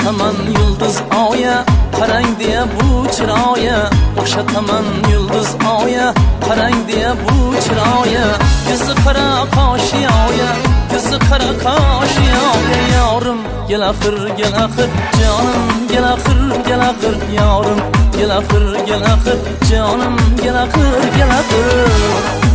o'xshataman yulduz oya qarang deya bu chiroyi Oshataman yulduz oya qarang deya bu chiroyi yuzi qora qoshi oya ko'zi qora qoshi oya. Yorim gel axir gel axir jonim gel axir gel axir yorim. Gel axir gel axir jonim gel axir gel axir.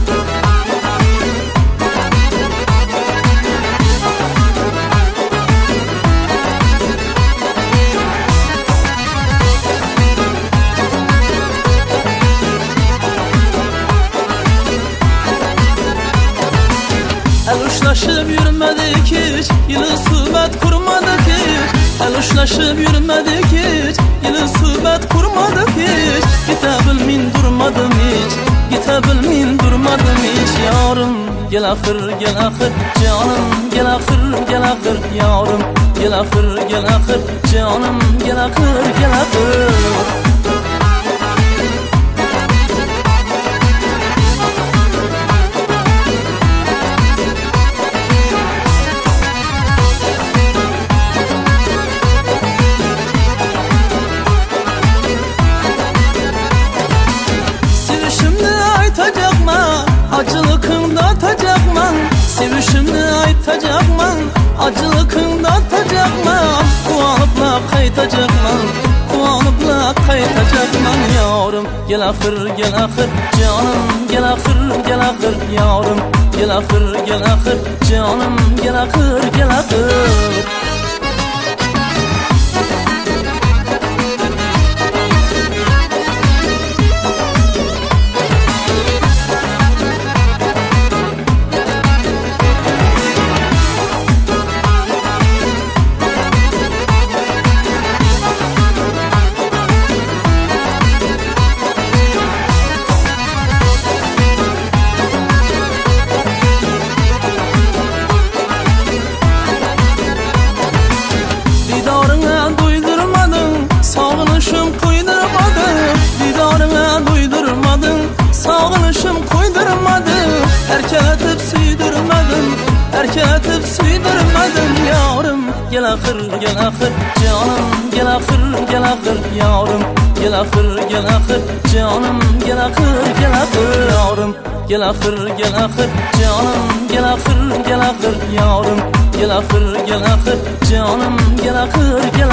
El uçlaşıp yürümedik hiç Yılı suhbet kurmadık hiç. El uçlaşıp yürümedik hiç Yılı suhbet kurmadık hiç. Gitebilmin durmadım hiç Gitebilmin durmadım hiç. Yarım gel ahır gel ahır Canım gel ahır gel ahır Yarım gel ahır gel ahır Canım gel ahır gel ahır aytacakman acılıkında atacakman Kuanıpla kaytacakman Kuanıpla kaytacakman yavrum. Gel ahır gel ahır canım Gel ahır gel ahır yavrum. Gel ahır gel ahır canım Gel ahır gel ahır suydirmadim yorim. Yarım Gel axir gel ahır canım Gel ahır gel ahır yarım Gel ahır gel axir jonim. Gel ahır gel ahır yarım Gel ahır gel ahır canım Gel ahır gel ahır yarım Gel ahır gel ahır canım Gel ahır gel